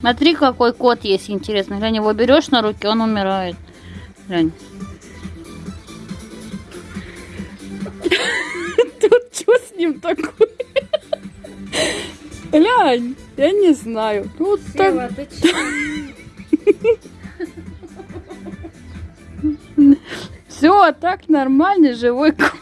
Смотри, какой кот есть интересный. Глянь, его берешь на руки, он умирает. Глянь. Тут что с ним такое? Глянь, я не знаю. Ну, Тут так... Сева, ты? Все, так нормальный живой кот.